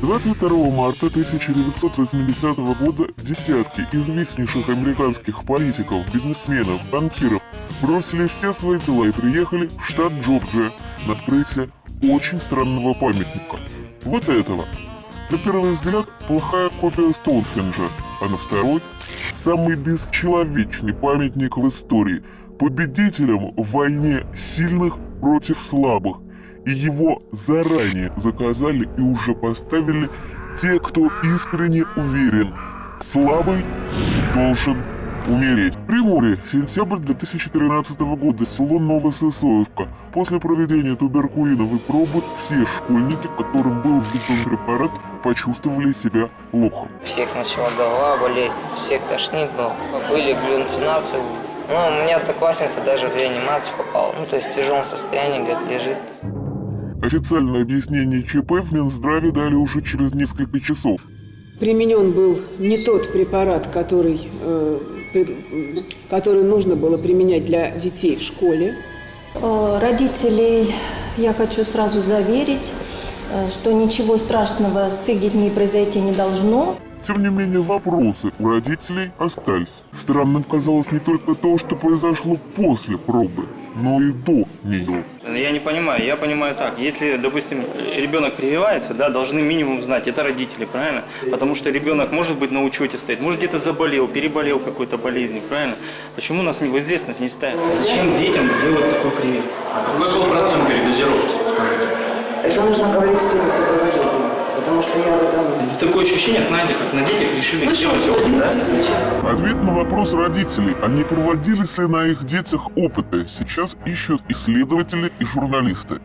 22 марта 1980 года десятки известнейших американских политиков, бизнесменов, банкиров бросили все свои дела и приехали в штат Джорджия на открытие очень странного памятника. Вот этого. На первый взгляд, плохая копия Стоунхенджа, а на второй – самый бесчеловечный памятник в истории – победителям в войне сильных против слабых, и его заранее заказали и уже поставили те, кто искренне уверен, слабый должен умереть. Приморье, сентябрь 2013 года, село Новососоевка. После проведения туберкулиновой пробы все школьники, которым был введен препарат, почувствовали себя плохо. Всех начала голова болеть, всех тошнит, но были галлюцинации. Ну, у меня одноклассница даже в реанимацию попала. Ну, то есть в тяжелом состоянии, говорит, лежит. Официальное объяснение ЧП в Минздраве дали уже через несколько часов. Применен был не тот препарат, который, э, который нужно было применять для детей в школе. Э, родителей я хочу сразу заверить, э, что ничего страшного с их детьми произойти не должно. Тем не менее, вопросы у родителей остались. Странным казалось не только то, что произошло после пробы, но и до нее. Я не понимаю, я понимаю так. Если, допустим, ребенок прививается, да, должны минимум знать, это родители, правильно? Потому что ребенок может быть на учете стоит, может где-то заболел, переболел какой-то болезнью, правильно? Почему нас в известность не ставят? Зачем детям делать такой прививку? Какой был процент передозировки, скажите? Это нужно говорить с теми, кто проводил потому что я в этом... Это такое ощущение, знаете, как на детях решили сделать опыт, да? Ответ на вопрос родителей, а не проводились ли на их детях опыты, сейчас ищут исследователи и журналисты.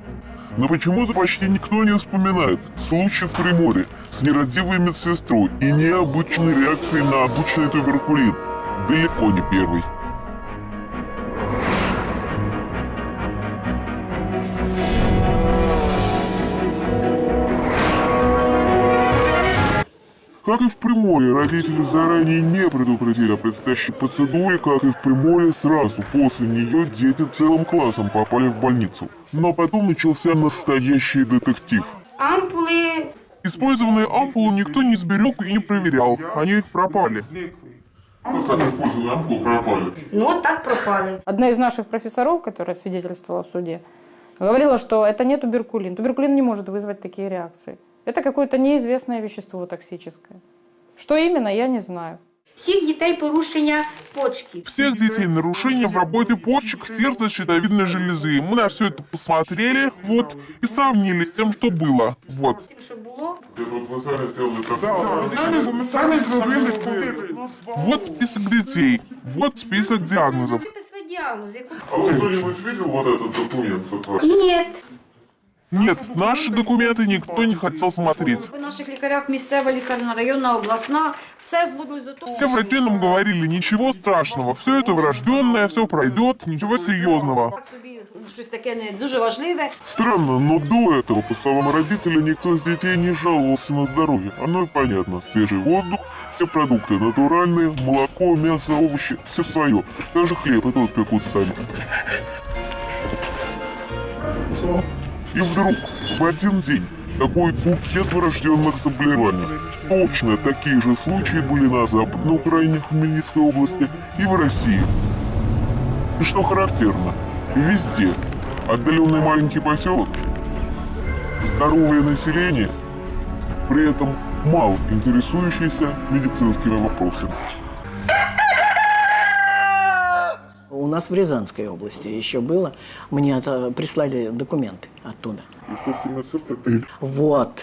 Но почему-то почти никто не вспоминает случай в Приморье с нерадивой медсестрой и необычной реакцией на обычный туберкулин. Далеко не первый. Как и в Приморье, родители заранее не предупредили о предстоящей процедуре, как и в Приморье сразу после нее дети целым классом попали в больницу. Но потом начался настоящий детектив. Ампулы... Использованные ампулы никто не сберег и не проверял, они пропали. Как они использованные ампулы пропали? Ну, вот так пропали. Одна из наших профессоров, которая свидетельствовала в суде, говорила, что это не туберкулин. Туберкулин не может вызвать такие реакции. Это какое-то неизвестное вещество токсическое. Что именно, я не знаю. Всех детей порушения почки. Всех детей нарушения в работе почек, сердца, щитовидной железы. Мы на все это посмотрели, вот, и сравнили с тем, что было. Вот. Вот список детей, вот список диагнозов. А вы кто-нибудь видел вот этот документ? Ні. Нет, наши документы никто не хотел смотреть. У наших лікарях місцева лікарня, районна, обласна, все зводилось до того. Все врачи нам говорили, ничего страшного, все это врожденное, все пройдет, ничего серьезного. Так собі щось таке не дуже важливе. Странно, но до этого, по словам родителей, никто из детей не жаловался на здоровье. Оно и понятно. Свежий воздух, все продукты натуральные, молоко, мясо, овощи, все свое. Даже хлеб и тот пекут сами. И вдруг, в один день, такой букет врожденных заболеваний. Точно такие же случаи были на Западной Украине, Хмельницкой области и в России. И что характерно, везде отдаленный маленький поселок, здоровое население, при этом мало интересующееся медицинскими вопросами. У нас в Рязанской области еще было, мне это прислали документы оттуда. Вот,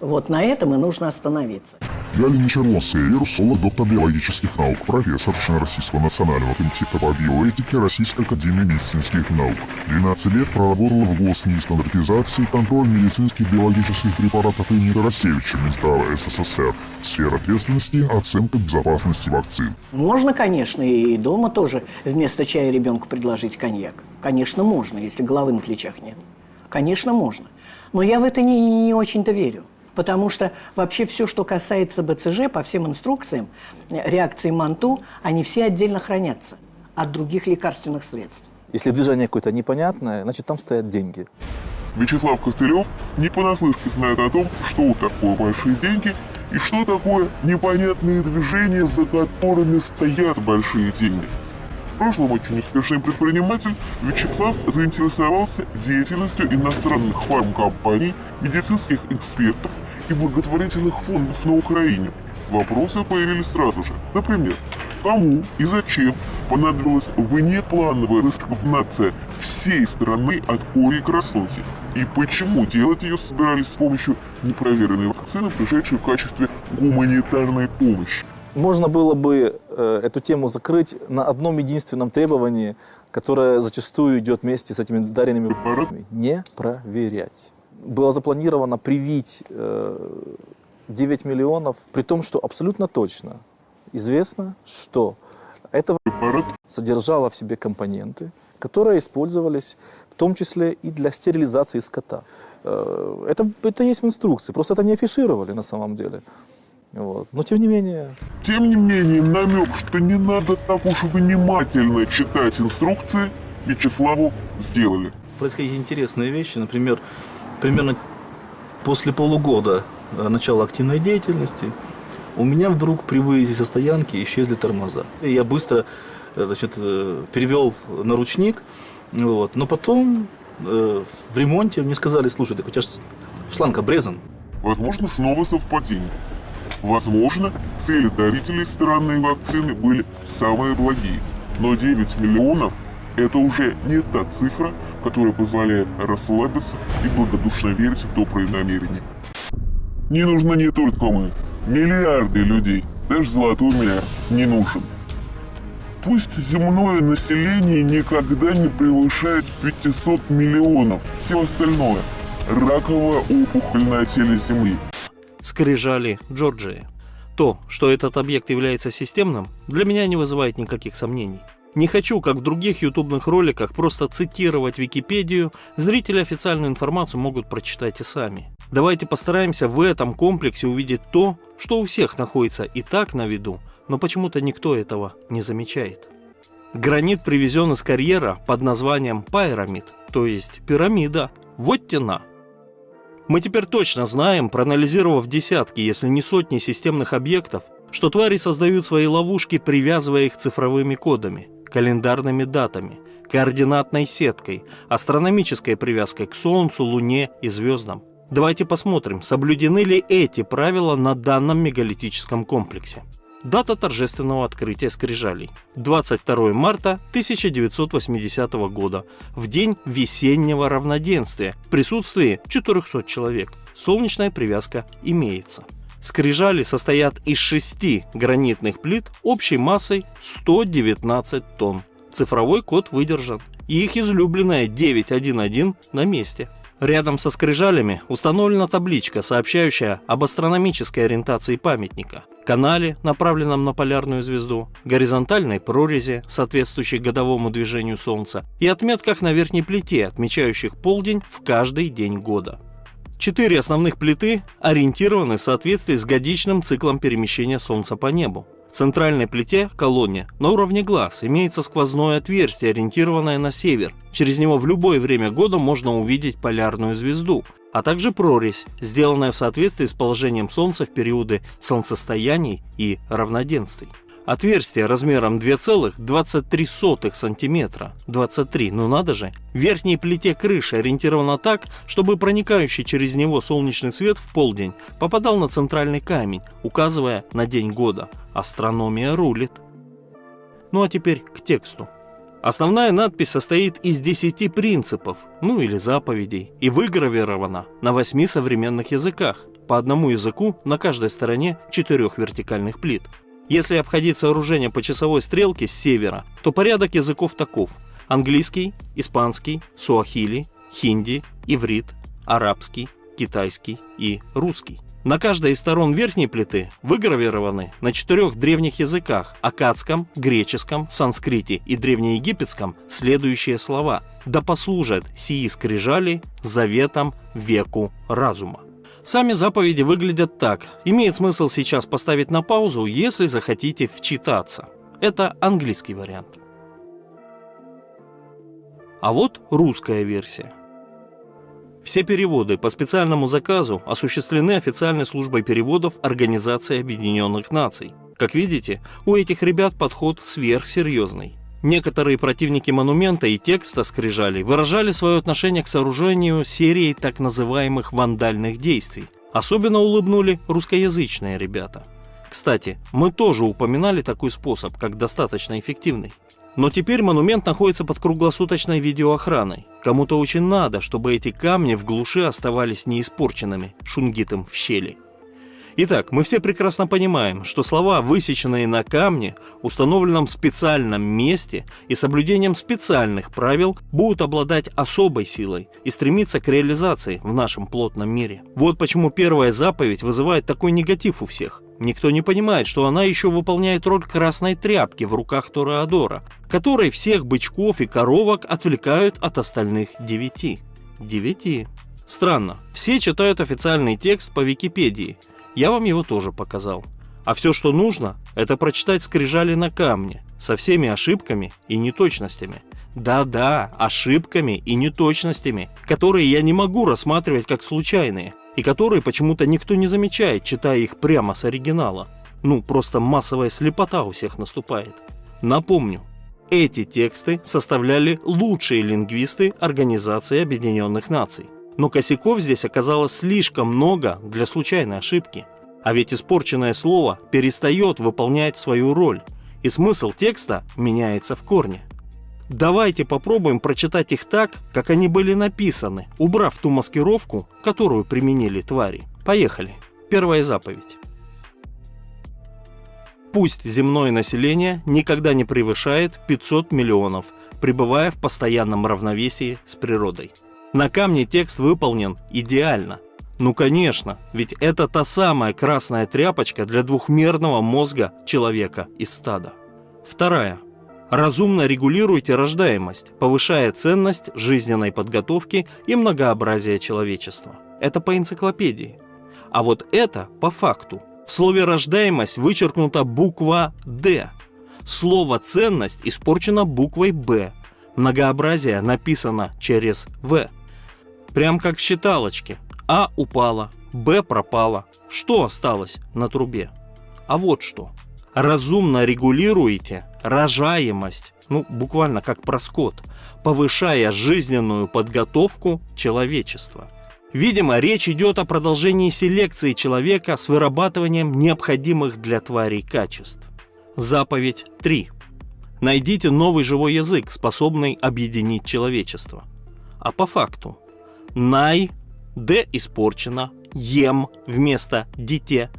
вот на этом и нужно остановиться. Я Лена Черносская, вирусолог, доктор биологических наук, профессор, член Российского национального комитета по биоэтике Российской академии медицинских наук. 12 лет проработала в ГОСНИ стандартизации, контроль медицинских биологических препаратов имени Тарасевича, Минздрава СССР. Сфера ответственности – оценка безопасности вакцин. Можно, конечно, и дома тоже вместо чая ребенку предложить коньяк. Конечно, можно, если головы на плечах нет. Конечно, можно. Но я в это не, не очень-то верю. Потому что вообще все, что касается БЦЖ, по всем инструкциям, реакции МАНТУ, они все отдельно хранятся от других лекарственных средств. Если движение какое-то непонятное, значит там стоят деньги. Вячеслав Костылев не понаслышке знает о том, что такое большие деньги и что такое непонятные движения, за которыми стоят большие деньги. Прошлом очень успешный предприниматель Вячеслав заинтересовался деятельностью иностранных фармкомпаний, медицинских экспертов и благотворительных фондов на Украине. Вопросы появились сразу же. Например, кому и зачем понадобилась внеплановая вакцинация всей страны от кори и красохи? И почему делать ее собирались с помощью непроверенной вакцины, пришедшей в качестве гуманитарной помощи? Можно было бы эту тему закрыть на одном единственном требовании, которое зачастую идет вместе с этими даренными препаратами. Не проверять. Было запланировано привить э, 9 миллионов, при том, что абсолютно точно известно, что это содержало в себе компоненты, которые использовались в том числе и для стерилизации скота. Э, Это, это есть в инструкции, просто это не афишировали на самом деле. Вот. Но тем не менее... Тем не менее, намек, что не надо так уж внимательно читать инструкции, Вячеславу сделали. Происходили интересные вещи, например, примерно после полугода э, начала активной деятельности у меня вдруг при выезде со стоянки исчезли тормоза. И я быстро э, значит, э, перевел на ручник, вот. но потом э, в ремонте мне сказали, слушай, так у тебя шланг обрезан. Возможно, снова совпадение. Возможно, цели дарителей странной вакцины были самые благие. Но 9 миллионов – это уже не та цифра, которая позволяет расслабиться и благодушно верить в добрые намерения. Не нужны не только мы. Миллиарды людей. Даже золотой миллиард не нужен. Пусть земное население никогда не превышает 500 миллионов. Все остальное – раковая опухоль на теле Земли. Скрижали Джорджии. То, что этот объект является системным, для меня не вызывает никаких сомнений. Не хочу, как в других ютубных роликах, просто цитировать Википедию, зрители официальную информацию могут прочитать и сами. Давайте постараемся в этом комплексе увидеть то, что у всех находится и так на виду, но почему-то никто этого не замечает. Гранит привезен из карьера под названием Пайрамид, то есть пирамида. Вот тена. Мы теперь точно знаем, проанализировав десятки, если не сотни системных объектов, что твари создают свои ловушки, привязывая их цифровыми кодами, календарными датами, координатной сеткой, астрономической привязкой к Солнцу, Луне и звездам. Давайте посмотрим, соблюдены ли эти правила на данном мегалитическом комплексе. Дата торжественного открытия скрижалей. 22 марта 1980 года, в день весеннего равноденствия, в присутствии 400 человек. Солнечная привязка имеется. Скрижали состоят из шести гранитных плит общей массой 119 тонн. Цифровой код выдержан. И их излюбленная 911 на месте. Рядом со скрижалями установлена табличка, сообщающая об астрономической ориентации памятника, канале, направленном на полярную звезду, горизонтальной прорези, соответствующей годовому движению Солнца, и отметках на верхней плите, отмечающих полдень в каждый день года. Четыре основных плиты ориентированы в соответствии с годичным циклом перемещения Солнца по небу. В центральной плите, колонне, на уровне глаз имеется сквозное отверстие, ориентированное на север. Через него в любое время года можно увидеть полярную звезду, а также прорезь, сделанная в соответствии с положением Солнца в периоды солнцестояний и равноденствий. Отверстие размером 2,23 см, 23, ну надо же. В верхней плите крыши ориентировано так, чтобы проникающий через него солнечный свет в полдень попадал на центральный камень, указывая на день года. Астрономия рулит. Ну а теперь к тексту. Основная надпись состоит из 10 принципов, ну или заповедей, и выгравирована на 8 современных языках, по одному языку на каждой стороне четырех вертикальных плит. Если обходить сооружение по часовой стрелке с севера, то порядок языков таков. Английский, испанский, суахили, хинди, иврит, арабский, китайский и русский. На каждой из сторон верхней плиты выгравированы на четырех древних языках – акадском, греческом, санскрите и древнеегипетском – следующие слова «Да послужат сии скрижали заветом веку разума». Сами заповеди выглядят так. Имеет смысл сейчас поставить на паузу, если захотите вчитаться. Это английский вариант. А вот русская версия. Все переводы по специальному заказу осуществлены официальной службой переводов Организации Объединенных Наций. Как видите, у этих ребят подход сверхсерьезный. Некоторые противники монумента и текста скрижали выражали свое отношение к сооружению серии так называемых вандальных действий. Особенно улыбнули русскоязычные ребята. Кстати, мы тоже упоминали такой способ, как достаточно эффективный. Но теперь монумент находится под круглосуточной видеоохраной. Кому-то очень надо, чтобы эти камни в глуши оставались неиспорченными шунгитом в щели. Итак, мы все прекрасно понимаем, что слова, высеченные на камне, установленном специальном месте и соблюдением специальных правил, будут обладать особой силой и стремиться к реализации в нашем плотном мире. Вот почему первая заповедь вызывает такой негатив у всех. Никто не понимает, что она еще выполняет роль красной тряпки в руках Тореадора, которой всех бычков и коровок отвлекают от остальных девяти. Девяти. Странно, все читают официальный текст по Википедии – я вам его тоже показал. А все, что нужно, это прочитать скрижали на камне, со всеми ошибками и неточностями. Да-да, ошибками и неточностями, которые я не могу рассматривать как случайные, и которые почему-то никто не замечает, читая их прямо с оригинала. Ну, просто массовая слепота у всех наступает. Напомню, эти тексты составляли лучшие лингвисты Организации Объединенных Наций. Но косяков здесь оказалось слишком много для случайной ошибки. А ведь испорченное слово перестает выполнять свою роль, и смысл текста меняется в корне. Давайте попробуем прочитать их так, как они были написаны, убрав ту маскировку, которую применили твари. Поехали. Первая заповедь. Пусть земное население никогда не превышает 500 миллионов, пребывая в постоянном равновесии с природой. На камне текст выполнен идеально. Ну конечно, ведь это та самая красная тряпочка для двухмерного мозга человека из стада. Вторая. Разумно регулируйте рождаемость, повышая ценность жизненной подготовки и многообразия человечества. Это по энциклопедии. А вот это по факту. В слове «рождаемость» вычеркнута буква «Д». Слово «ценность» испорчено буквой «Б». Многообразие написано через «В». Прям как в считалочке. А упала, Б пропала. Что осталось на трубе? А вот что. Разумно регулируете рожаемость, ну буквально как проскот, повышая жизненную подготовку человечества. Видимо, речь идет о продолжении селекции человека с вырабатыванием необходимых для тварей качеств. Заповедь 3. Найдите новый живой язык, способный объединить человечество. А по факту, най, д испорчено, ем вместо дите.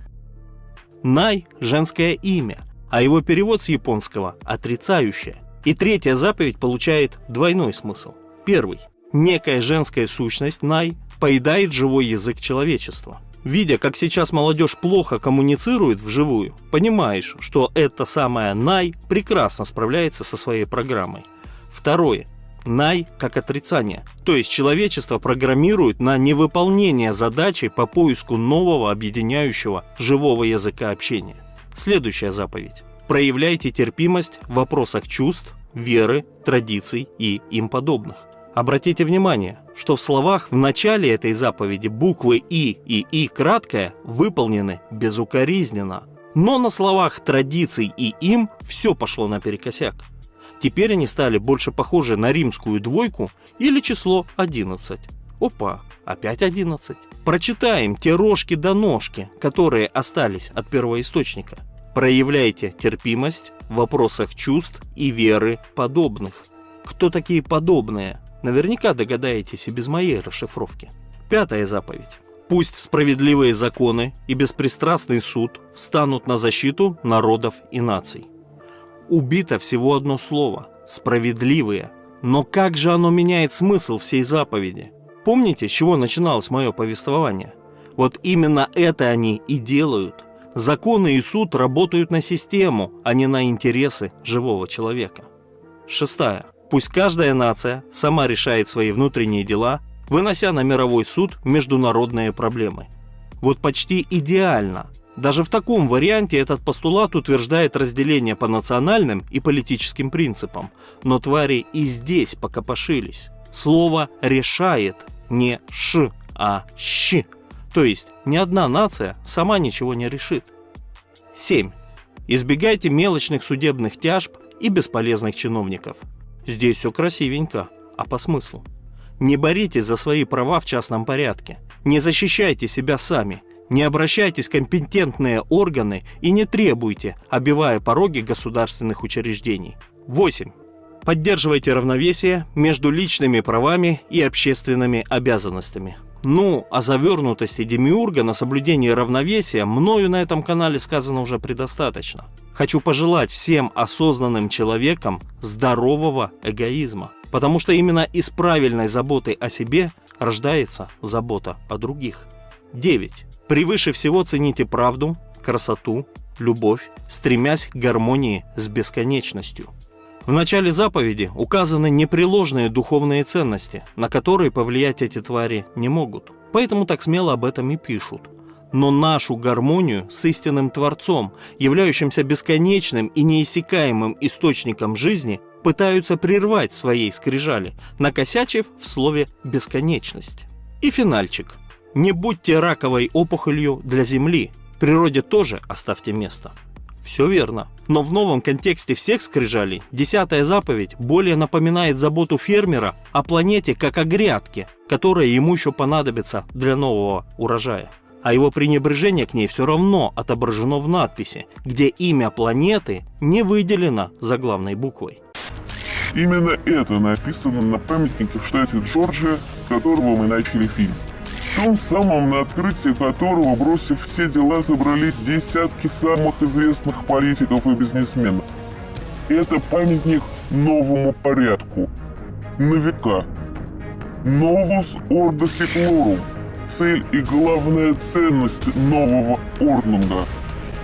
Най – женское имя, а его перевод с японского – отрицающее. И третья заповедь получает двойной смысл. Первый – некая женская сущность най поедает живой язык человечества. Видя, как сейчас молодежь плохо коммуницирует вживую, понимаешь, что эта самая Най прекрасно справляется со своей программой. Второе. Най как отрицание. То есть человечество программирует на невыполнение задачи по поиску нового объединяющего живого языка общения. Следующая заповедь. Проявляйте терпимость в вопросах чувств, веры, традиций и им подобных. Обратите внимание, что в словах в начале этой заповеди буквы «и» и «и» краткое выполнены безукоризненно. Но на словах традиций и им все пошло наперекосяк. Теперь они стали больше похожи на римскую двойку или число 11. Опа, опять 11. Прочитаем те рожки до ножки, которые остались от первоисточника. Проявляйте терпимость в вопросах чувств и веры подобных. Кто такие подобные? Наверняка догадаетесь и без моей расшифровки. Пятая заповедь. Пусть справедливые законы и беспристрастный суд встанут на защиту народов и наций убито всего одно слово – справедливые. Но как же оно меняет смысл всей заповеди? Помните, с чего начиналось мое повествование? Вот именно это они и делают. Законы и суд работают на систему, а не на интересы живого человека. Шестая. Пусть каждая нация сама решает свои внутренние дела, вынося на мировой суд международные проблемы. Вот почти идеально Даже в таком варианте этот постулат утверждает разделение по национальным и политическим принципам. Но твари и здесь покопошились. Слово «решает» не «ш», а «щ». То есть ни одна нация сама ничего не решит. 7. Избегайте мелочных судебных тяжб и бесполезных чиновников. Здесь все красивенько, а по смыслу. Не боритесь за свои права в частном порядке. Не защищайте себя сами. Не обращайтесь в компетентные органы и не требуйте, обивая пороги государственных учреждений. 8. Поддерживайте равновесие между личными правами и общественными обязанностями. Ну, о завернутости Демиурга на соблюдении равновесия мною на этом канале сказано уже предостаточно. Хочу пожелать всем осознанным человекам здорового эгоизма, потому что именно из правильной заботы о себе рождается забота о других. 9. Превыше всего цените правду, красоту, любовь, стремясь к гармонии с бесконечностью. В начале заповеди указаны непреложные духовные ценности, на которые повлиять эти твари не могут. Поэтому так смело об этом и пишут. Но нашу гармонию с истинным Творцом, являющимся бесконечным и неиссякаемым источником жизни, пытаются прервать своей скрижали, накосячив в слове «бесконечность». И финальчик. Не будьте раковой опухолью для Земли. Природе тоже оставьте место. Все верно. Но в новом контексте всех скрижалей десятая заповедь более напоминает заботу фермера о планете как о грядке, которая ему еще понадобится для нового урожая. А его пренебрежение к ней все равно отображено в надписи, где имя планеты не выделено заглавной буквой. Именно это написано на памятнике в штате Джорджия, с которого мы начали фильм. Том самом, на открытии которого, бросив все дела, собрались десятки самых известных политиков и бизнесменов. Это памятник новому порядку. На века. Новус Ордо Секлорум. Цель и главная ценность нового Орднунга.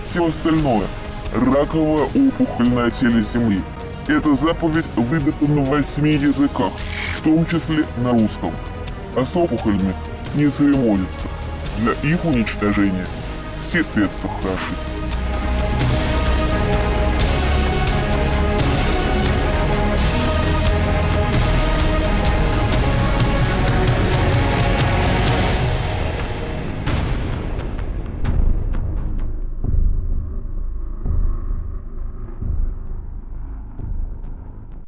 Все остальное – раковая опухоль на теле Земли. Эта заповедь выбита на восьми языках, в том числе на русском. А с опухолями не церемонится. Для их уничтожения все средства хороши.